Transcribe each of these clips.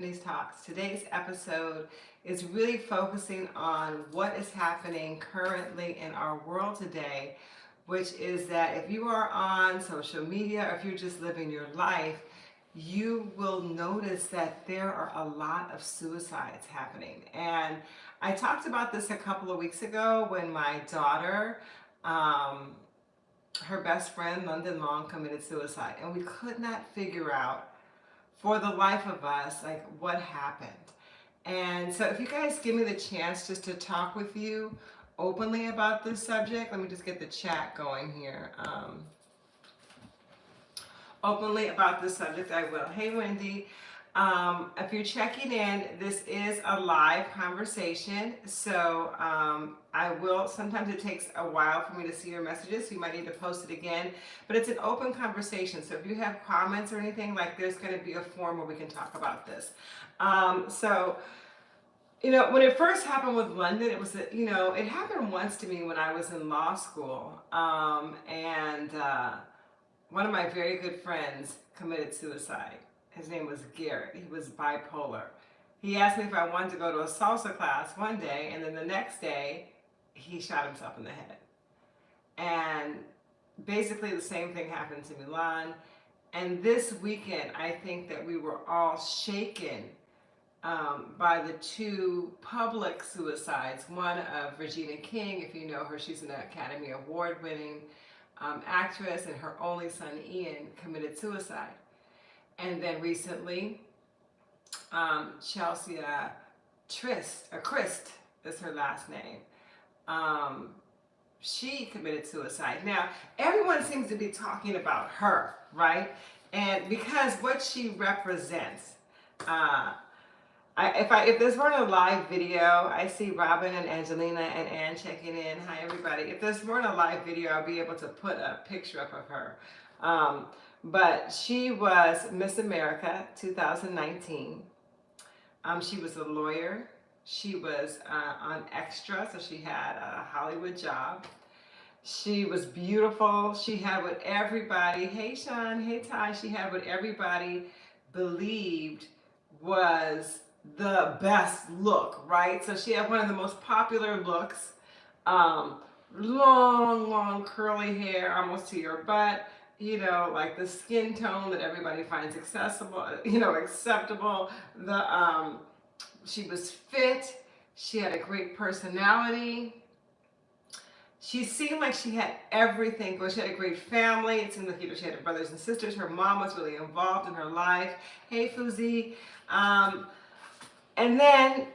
these talks. Today's episode is really focusing on what is happening currently in our world today, which is that if you are on social media or if you're just living your life, you will notice that there are a lot of suicides happening. And I talked about this a couple of weeks ago when my daughter, um, her best friend, London Long, committed suicide. And we could not figure out for the life of us, like what happened. And so if you guys give me the chance just to talk with you openly about this subject, let me just get the chat going here. Um, openly about this subject, I will. Hey, Wendy. Um, if you're checking in, this is a live conversation. So um, I will, sometimes it takes a while for me to see your messages. So you might need to post it again, but it's an open conversation. So if you have comments or anything, like there's going to be a forum where we can talk about this. Um, so, you know, when it first happened with London, it was, you know, it happened once to me when I was in law school. Um, and uh, one of my very good friends committed suicide his name was Garrett. He was bipolar. He asked me if I wanted to go to a salsa class one day, and then the next day, he shot himself in the head. And basically the same thing happened to Milan. And this weekend, I think that we were all shaken um, by the two public suicides. One of Regina King, if you know her, she's an Academy Award winning um, actress, and her only son, Ian, committed suicide. And then recently, um, Chelsea uh, Trist, or Christ is her last name. Um, she committed suicide. Now, everyone seems to be talking about her, right? And because what she represents, uh, I, if I if this weren't a live video, I see Robin and Angelina and Ann checking in. Hi everybody. If this weren't a live video, I'll be able to put a picture up of her. Um, but she was Miss America 2019. Um, she was a lawyer. She was uh, on Extra, so she had a Hollywood job. She was beautiful. She had what everybody, hey Sean, hey Ty, she had what everybody believed was the best look, right? So she had one of the most popular looks. Um, long, long curly hair, almost to your butt you know, like the skin tone that everybody finds accessible, you know, acceptable. The um, she was fit. She had a great personality. She seemed like she had everything. Well, she had a great family. It seemed like you know she had brothers and sisters. Her mom was really involved in her life. Hey, Fuzi. Um, and then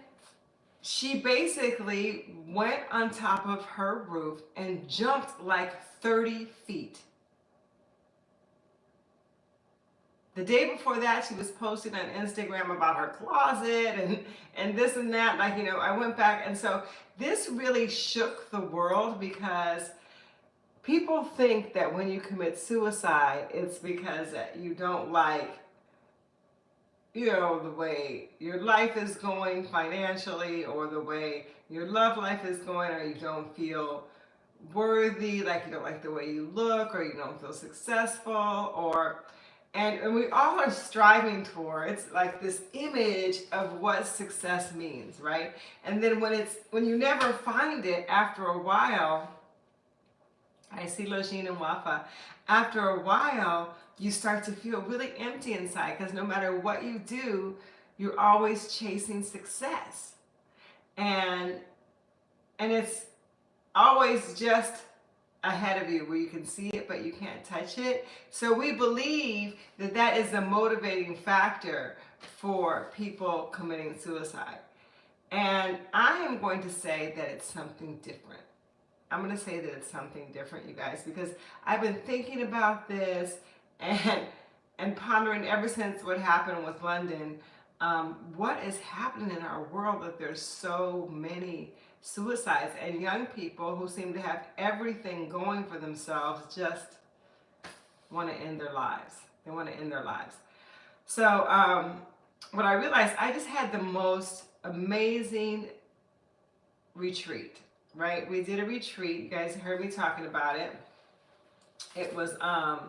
she basically went on top of her roof and jumped like 30 feet. The day before that, she was posting on Instagram about her closet and, and this and that. Like, you know, I went back. And so this really shook the world because people think that when you commit suicide, it's because you don't like, you know, the way your life is going financially or the way your love life is going or you don't feel worthy, like you don't like the way you look or you don't feel successful or and, and we all are striving towards like this image of what success means right? And then when it's when you never find it after a while I see Lojine and Wafa. After a while you start to feel really empty inside because no matter what you do you're always chasing success. And and it's always just ahead of you where you can see it but you can't touch it. So we believe that that is a motivating factor for people committing suicide. And I am going to say that it's something different. I'm going to say that it's something different, you guys, because I've been thinking about this and and pondering ever since what happened with London, um, what is happening in our world that there's so many suicides and young people who seem to have everything going for themselves just want to end their lives. They want to end their lives. So um, what I realized, I just had the most amazing retreat, right? We did a retreat. You guys heard me talking about it. It was um,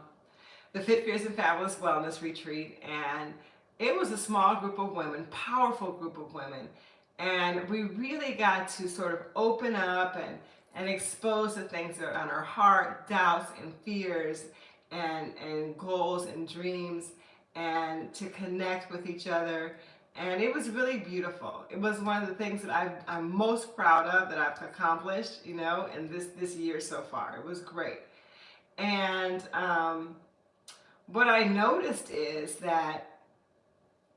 the Fit, Fierce, and Fabulous Wellness Retreat. And it was a small group of women, powerful group of women. And we really got to sort of open up and, and expose the things that are on our heart, doubts and fears and, and goals and dreams and to connect with each other. And it was really beautiful. It was one of the things that i am most proud of that I've accomplished, you know, in this, this year so far. It was great. And um, what I noticed is that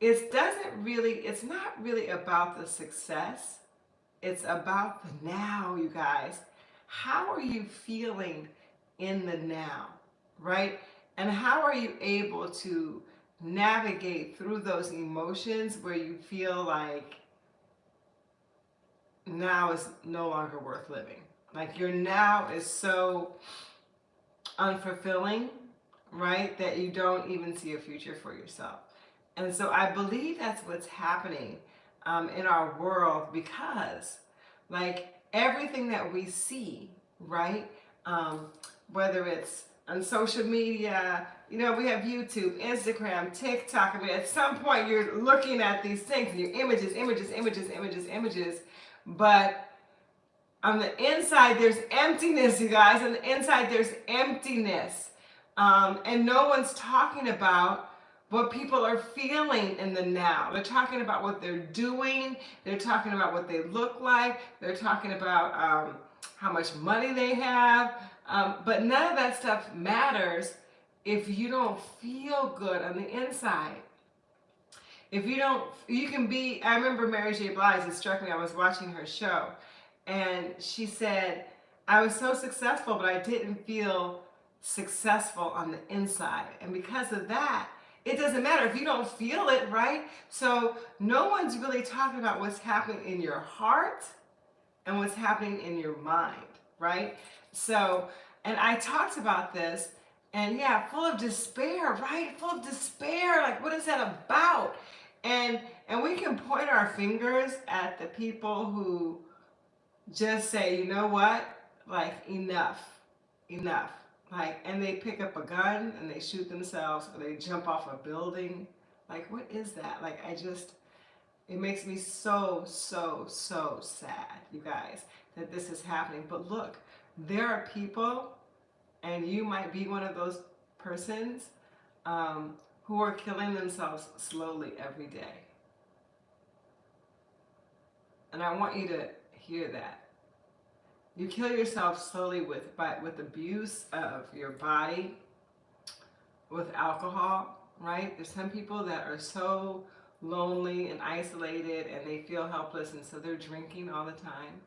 it doesn't really, it's not really about the success. It's about the now, you guys. How are you feeling in the now, right? And how are you able to navigate through those emotions where you feel like now is no longer worth living? Like your now is so unfulfilling, right? That you don't even see a future for yourself. And so I believe that's what's happening um, in our world because like everything that we see, right? Um, whether it's on social media, you know, we have YouTube, Instagram, TikTok. I mean, at some point you're looking at these things, your images, images, images, images, images. But on the inside, there's emptiness, you guys. On the inside, there's emptiness. Um, and no one's talking about what people are feeling in the now. They're talking about what they're doing. They're talking about what they look like. They're talking about um, how much money they have. Um, but none of that stuff matters if you don't feel good on the inside. If you don't, you can be, I remember Mary J. Blige, it struck me, I was watching her show, and she said, I was so successful, but I didn't feel successful on the inside. And because of that, it doesn't matter if you don't feel it, right? So no one's really talking about what's happening in your heart and what's happening in your mind, right? So, and I talked about this and yeah, full of despair, right? Full of despair. Like, what is that about? And and we can point our fingers at the people who just say, you know what? Like, enough, enough. Like, and they pick up a gun and they shoot themselves or they jump off a building. Like, what is that? Like, I just, it makes me so, so, so sad, you guys, that this is happening. But look, there are people, and you might be one of those persons um, who are killing themselves slowly every day. And I want you to hear that. You kill yourself slowly with, by, with abuse of your body, with alcohol, right? There's some people that are so lonely and isolated and they feel helpless and so they're drinking all the time.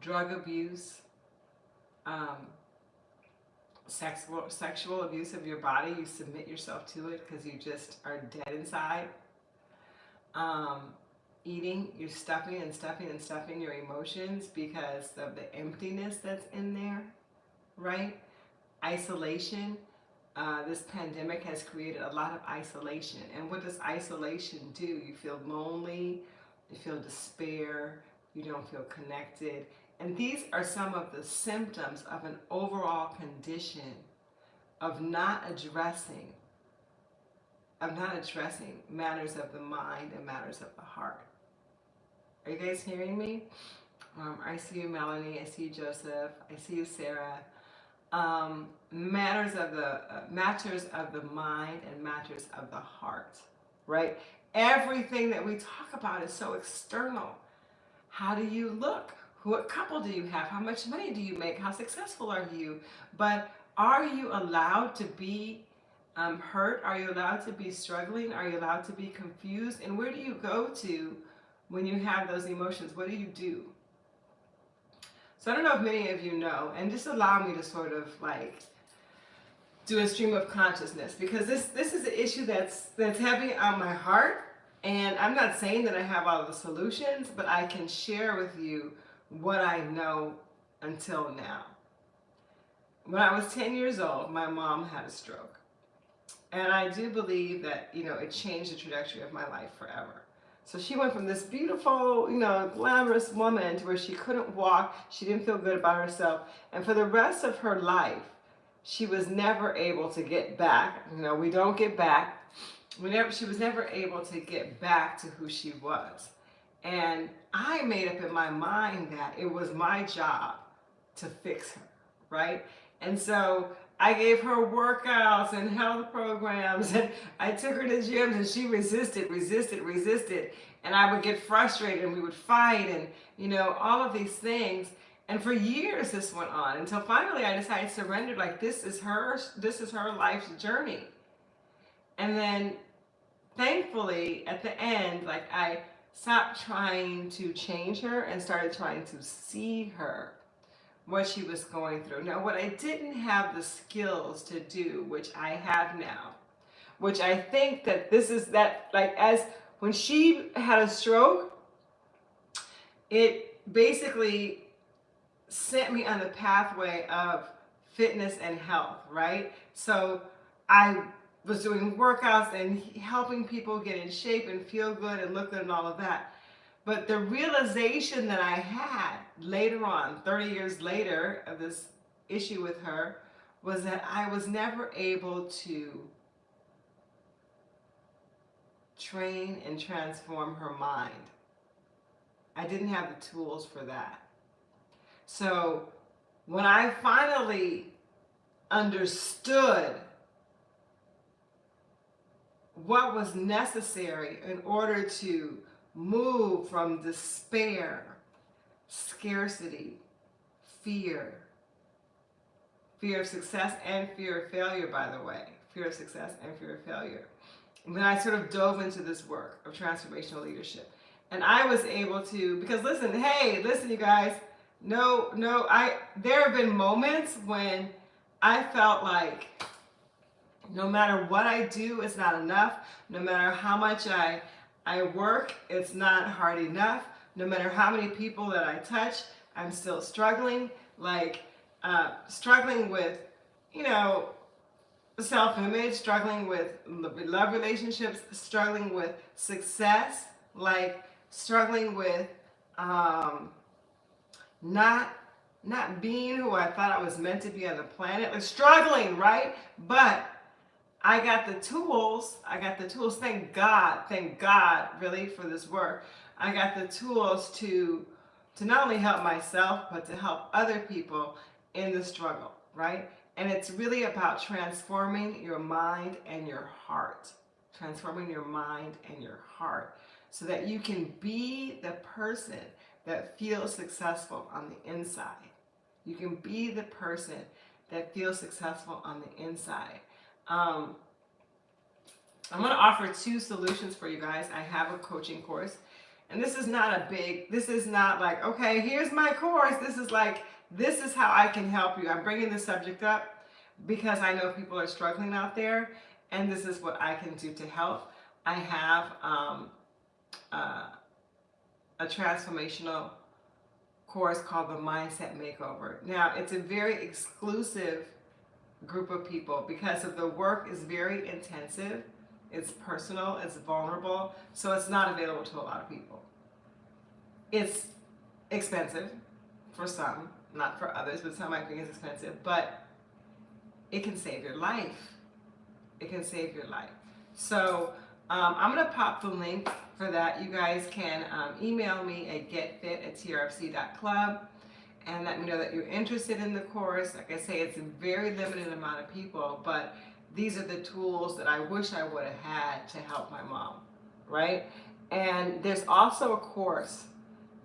Drug abuse, um, sexual, sexual abuse of your body, you submit yourself to it because you just are dead inside. Um, eating, you're stuffing and stuffing and stuffing your emotions because of the emptiness that's in there, right? Isolation. Uh, this pandemic has created a lot of isolation. And what does isolation do? You feel lonely, you feel despair, you don't feel connected. And these are some of the symptoms of an overall condition of not addressing of not addressing matters of the mind and matters of the heart. Are you guys hearing me? Um, I see you, Melanie. I see you, Joseph. I see you, Sarah. Um, matters of the uh, matters of the mind and matters of the heart, right? Everything that we talk about is so external. How do you look? What couple do you have? How much money do you make? How successful are you? But are you allowed to be um, hurt? Are you allowed to be struggling? Are you allowed to be confused? And where do you go to when you have those emotions, what do you do? So I don't know if many of you know, and just allow me to sort of like do a stream of consciousness because this this is an issue that's that's heavy on my heart and I'm not saying that I have all the solutions but I can share with you what I know until now. When I was 10 years old my mom had a stroke and I do believe that you know it changed the trajectory of my life forever. So she went from this beautiful, you know, glamorous woman to where she couldn't walk, she didn't feel good about herself, and for the rest of her life, she was never able to get back. You know, we don't get back whenever she was never able to get back to who she was. And I made up in my mind that it was my job to fix her, right? And so I gave her workouts and health programs and I took her to gyms and she resisted, resisted, resisted. And I would get frustrated and we would fight and, you know, all of these things. And for years this went on until finally I decided to surrender, like this is her, this is her life's journey. And then thankfully at the end, like I stopped trying to change her and started trying to see her what she was going through. Now, what I didn't have the skills to do, which I have now, which I think that this is that, like, as when she had a stroke, it basically sent me on the pathway of fitness and health, right? So I was doing workouts and helping people get in shape and feel good and look good and all of that. But the realization that I had later on, 30 years later of this issue with her, was that I was never able to train and transform her mind. I didn't have the tools for that. So when I finally understood what was necessary in order to move from despair, scarcity, fear, fear of success and fear of failure, by the way, fear of success and fear of failure. Then I sort of dove into this work of transformational leadership. And I was able to, because listen, hey, listen, you guys, no, no, I, there have been moments when I felt like no matter what I do, it's not enough. No matter how much I I work, it's not hard enough. No matter how many people that I touch, I'm still struggling, like uh, struggling with, you know, self-image, struggling with love relationships, struggling with success, like struggling with um, not not being who I thought I was meant to be on the planet, like struggling, right? But I got the tools. I got the tools. Thank God. Thank God, really, for this work. I got the tools to to not only help myself, but to help other people in the struggle, right? And it's really about transforming your mind and your heart. Transforming your mind and your heart so that you can be the person that feels successful on the inside. You can be the person that feels successful on the inside. Um, I'm going to offer two solutions for you guys. I have a coaching course and this is not a big, this is not like, okay, here's my course. This is like, this is how I can help you. I'm bringing the subject up because I know people are struggling out there and this is what I can do to help. I have um, uh, a transformational course called the Mindset Makeover. Now, it's a very exclusive group of people because of the work is very intensive, it's personal, it's vulnerable, so it's not available to a lot of people. It's expensive for some, not for others, but some might think it's expensive, but it can save your life. It can save your life. So um, I'm going to pop the link for that. You guys can um, email me at getfit at trfc.club and let me know that you're interested in the course. Like I say, it's a very limited amount of people, but these are the tools that I wish I would have had to help my mom, right? And there's also a course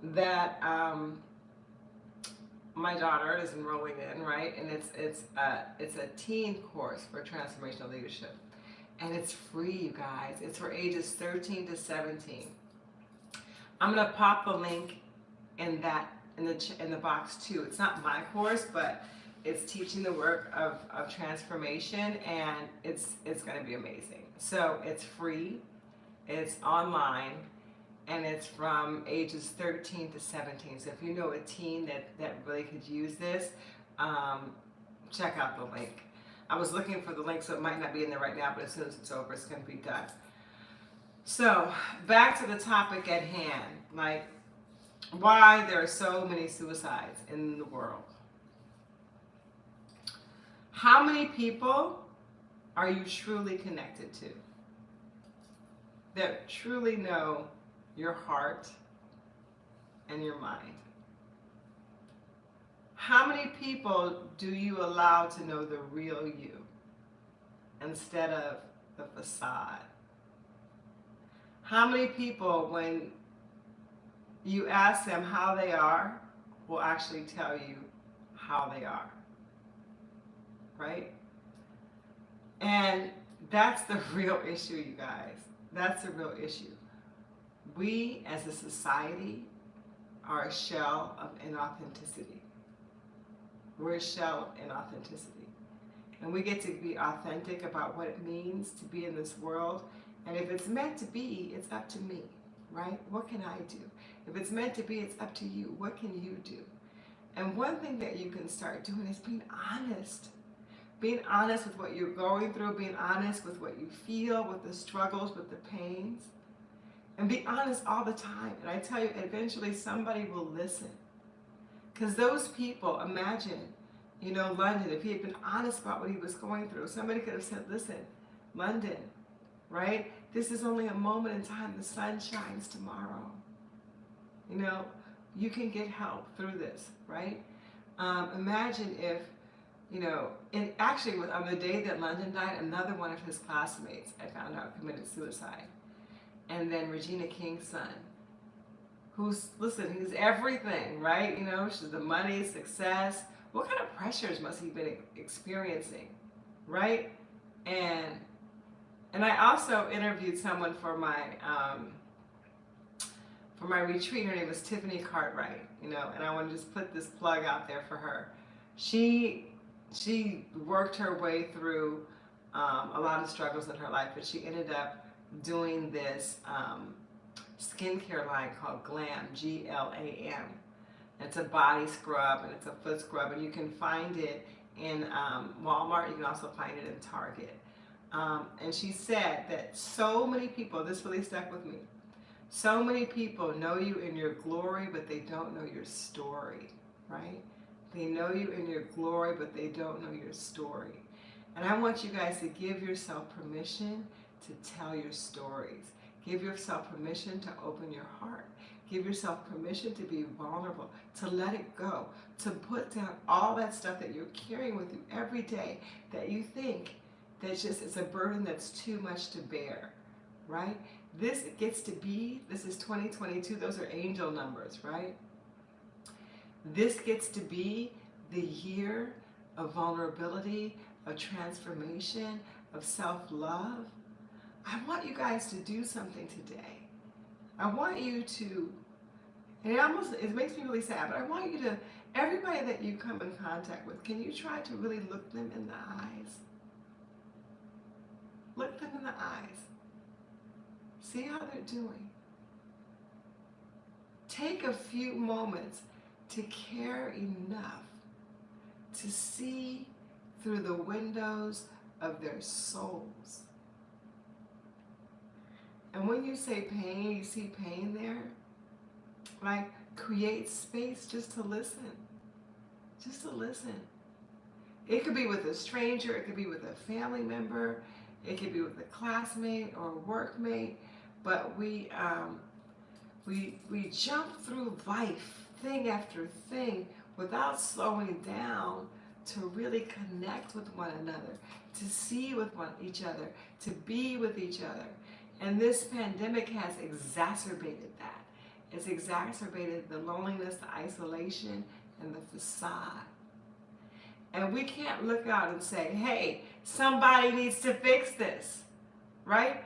that um, my daughter is enrolling in, right? And it's it's a, it's a teen course for transformational leadership. And it's free, you guys. It's for ages 13 to 17. I'm gonna pop the link in that in the, in the box too. It's not my course, but it's teaching the work of, of transformation and it's, it's gonna be amazing. So it's free, it's online, and it's from ages 13 to 17. So if you know a teen that, that really could use this, um, check out the link. I was looking for the link, so it might not be in there right now, but as soon as it's over, it's gonna be done. So back to the topic at hand, like why there are so many suicides in the world. How many people are you truly connected to? that truly know your heart and your mind? How many people do you allow to know the real you instead of the facade? How many people, when you ask them how they are, will actually tell you how they are? Right? And that's the real issue, you guys. That's the real issue. We, as a society, are a shell of inauthenticity. We're a shell of inauthenticity. And we get to be authentic about what it means to be in this world. And if it's meant to be, it's up to me, right? What can I do? If it's meant to be, it's up to you. What can you do? And one thing that you can start doing is being honest. Being honest with what you're going through, being honest with what you feel, with the struggles, with the pains. And be honest all the time. And I tell you, eventually somebody will listen. Because those people, imagine, you know, London, if he had been honest about what he was going through, somebody could have said, listen, London, right? This is only a moment in time. The sun shines tomorrow. You know, you can get help through this, right? Um, imagine if, you know, and actually on the day that London died, another one of his classmates, I found out, committed suicide. And then Regina King's son, who's, listen, he's everything, right? You know, she's the money, success. What kind of pressures must he been experiencing, right? And and I also interviewed someone for my um, for my retreat. Her name was Tiffany Cartwright, you know, and I want to just put this plug out there for her. She she worked her way through um, a lot of struggles in her life, but she ended up doing this um, skincare line called Glam, G-L-A-M. It's a body scrub and it's a foot scrub, and you can find it in um, Walmart. You can also find it in Target. Um, and she said that so many people, this really stuck with me, so many people know you in your glory, but they don't know your story, right? They know you in your glory, but they don't know your story. And I want you guys to give yourself permission to tell your stories. Give yourself permission to open your heart. Give yourself permission to be vulnerable, to let it go, to put down all that stuff that you're carrying with you every day that you think that just it's a burden that's too much to bear, right? This gets to be, this is 2022, those are angel numbers, right? This gets to be the year of vulnerability, of transformation, of self-love. I want you guys to do something today. I want you to, and it almost, it makes me really sad, but I want you to, everybody that you come in contact with, can you try to really look them in the eyes? Look them in the eyes See how they're doing. Take a few moments to care enough to see through the windows of their souls. And when you say pain, you see pain there, like create space just to listen. Just to listen. It could be with a stranger, it could be with a family member, it could be with a classmate or a workmate but we um, we we jump through life thing after thing without slowing down to really connect with one another, to see with one each other, to be with each other. And this pandemic has exacerbated that. It's exacerbated the loneliness, the isolation, and the facade. And we can't look out and say, hey, somebody needs to fix this, right?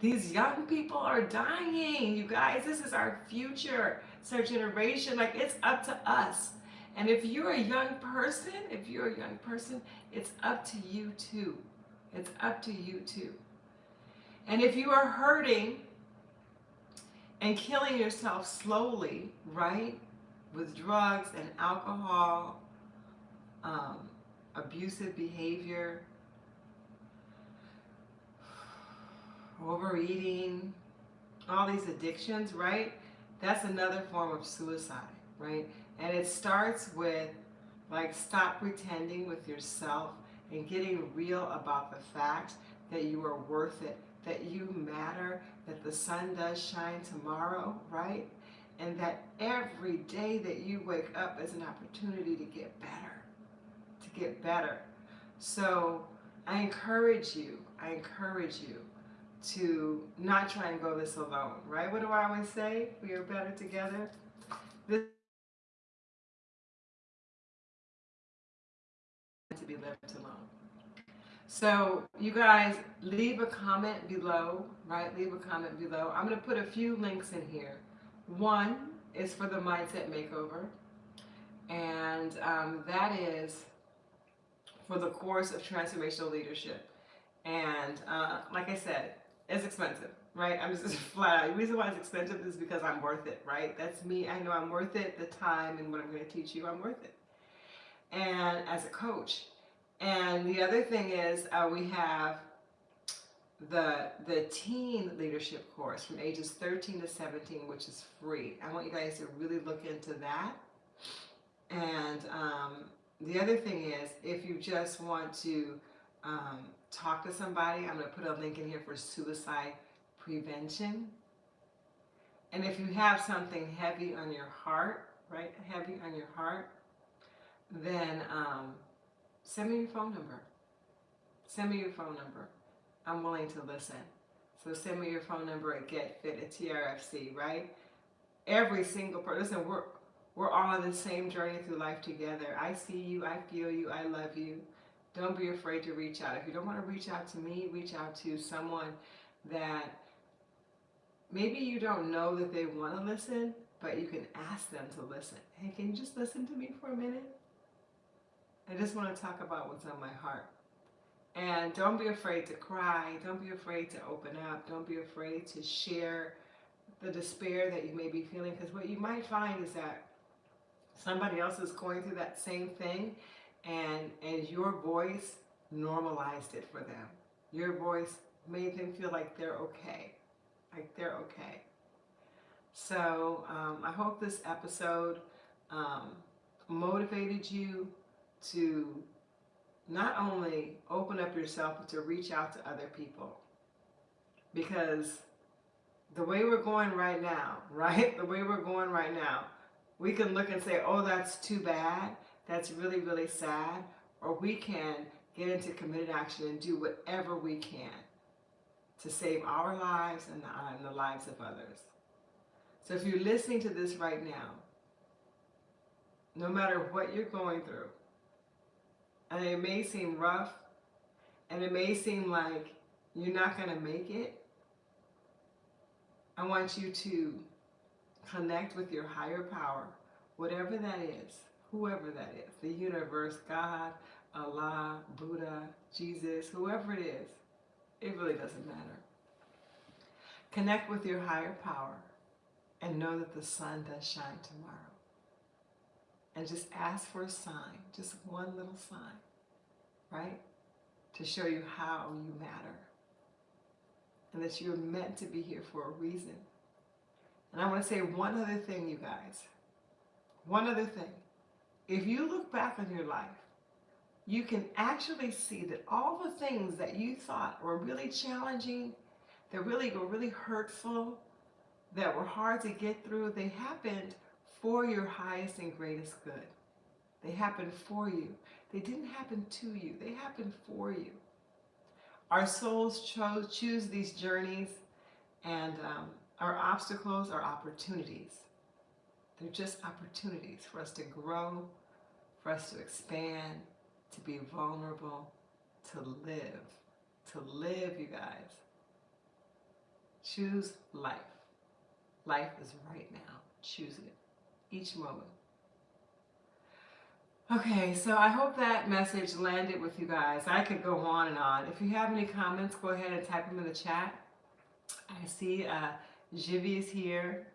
These young people are dying, you guys. This is our future. It's our generation. Like, it's up to us. And if you're a young person, if you're a young person, it's up to you too. It's up to you too. And if you are hurting and killing yourself slowly, right, with drugs and alcohol, um, abusive behavior, overeating, all these addictions, right? That's another form of suicide, right? And it starts with like stop pretending with yourself and getting real about the fact that you are worth it, that you matter, that the sun does shine tomorrow, right? And that every day that you wake up is an opportunity to get better, to get better. So I encourage you, I encourage you to not try and go this alone, right? What do I always say? We are better together. This to be left alone. So you guys leave a comment below, right? Leave a comment below. I'm going to put a few links in here. One is for the Mindset Makeover. And um, that is for the course of transformational leadership. And uh, like I said, it's expensive, right? I'm just flat out. The reason why it's expensive is because I'm worth it, right? That's me. I know I'm worth it. The time and what I'm going to teach you, I'm worth it. And as a coach. And the other thing is uh, we have the the teen leadership course from ages 13 to 17, which is free. I want you guys to really look into that. And um, the other thing is, if you just want to um, talk to somebody, I'm going to put a link in here for suicide prevention. And if you have something heavy on your heart, right, heavy on your heart, then um, send me your phone number. Send me your phone number. I'm willing to listen. So send me your phone number at GetFit at TRFC, right? Every single person, we're, we're all on the same journey through life together. I see you, I feel you, I love you. Don't be afraid to reach out. If you don't want to reach out to me, reach out to someone that maybe you don't know that they want to listen, but you can ask them to listen. Hey, can you just listen to me for a minute? I just want to talk about what's on my heart. And don't be afraid to cry. Don't be afraid to open up. Don't be afraid to share the despair that you may be feeling. Because what you might find is that somebody else is going through that same thing and and your voice normalized it for them. Your voice made them feel like they're okay, like they're okay. So um, I hope this episode um, motivated you to not only open up yourself, but to reach out to other people. Because the way we're going right now, right? The way we're going right now, we can look and say, oh, that's too bad that's really, really sad, or we can get into committed action and do whatever we can to save our lives and the, and the lives of others. So if you're listening to this right now, no matter what you're going through, and it may seem rough, and it may seem like you're not going to make it, I want you to connect with your higher power, whatever that is, whoever that is, the universe, God, Allah, Buddha, Jesus, whoever it is, it really doesn't matter. Connect with your higher power and know that the sun does shine tomorrow. And just ask for a sign, just one little sign, right? To show you how you matter. And that you're meant to be here for a reason. And I want to say one other thing, you guys. One other thing if you look back on your life, you can actually see that all the things that you thought were really challenging, that really were really hurtful, that were hard to get through, they happened for your highest and greatest good. They happened for you. They didn't happen to you. They happened for you. Our souls chose, choose these journeys and um, our obstacles are opportunities. They're just opportunities for us to grow, for us to expand, to be vulnerable, to live. To live, you guys. Choose life. Life is right now. Choose it. Each moment. Okay, so I hope that message landed with you guys. I could go on and on. If you have any comments, go ahead and type them in the chat. I see uh, Jivi is here,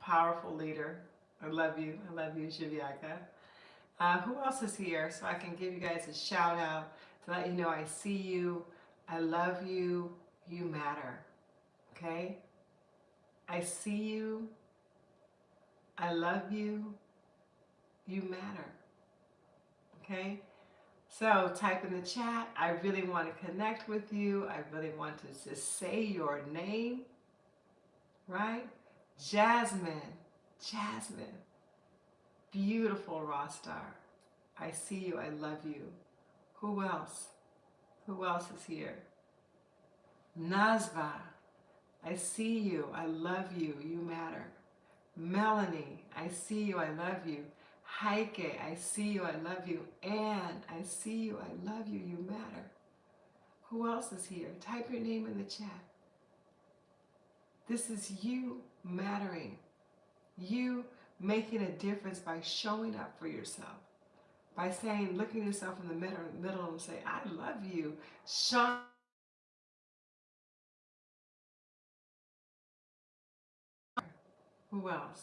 powerful leader. I love you. I love you, Shivyaka. Uh, who else is here? So I can give you guys a shout out to let you know I see you. I love you. You matter. Okay? I see you. I love you. You matter. Okay? So type in the chat. I really want to connect with you. I really want to just say your name, right? Jasmine, Jasmine, beautiful raw star. I see you. I love you. Who else? Who else is here? Nazva, I see you. I love you. You matter. Melanie, I see you. I love you. Heike, I see you. I love you. Anne, I see you. I love you. You matter. Who else is here? Type your name in the chat. This is you mattering. You making a difference by showing up for yourself. By saying, looking yourself in the middle, middle and say, I love you. Sean Who else?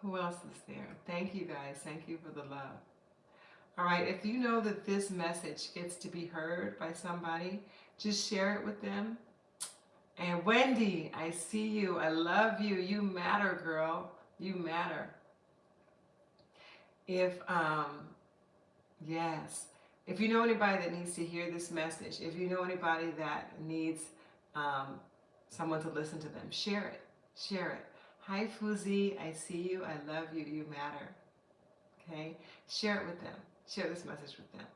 Who else is there? Thank you guys. Thank you for the love. All right, if you know that this message gets to be heard by somebody, just share it with them. And Wendy, I see you. I love you. You matter, girl. You matter. If, um, yes, if you know anybody that needs to hear this message, if you know anybody that needs um, someone to listen to them, share it. Share it. Hi, Fuzi. I see you. I love you. You matter. Okay? Share it with them. Share this message with them.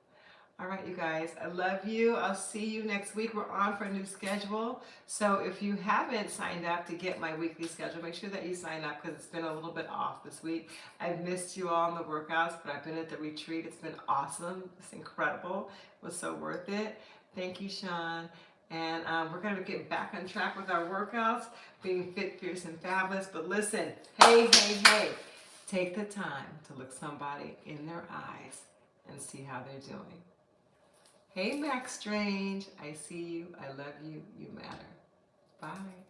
All right, you guys. I love you. I'll see you next week. We're on for a new schedule. So if you haven't signed up to get my weekly schedule, make sure that you sign up because it's been a little bit off this week. I've missed you all in the workouts, but I've been at the retreat. It's been awesome. It's incredible. It was so worth it. Thank you, Sean. And um, we're going to get back on track with our workouts, being fit, fierce, and fabulous. But listen, hey, hey, hey, take the time to look somebody in their eyes and see how they're doing. Hey, Max Strange, I see you. I love you. You matter. Bye.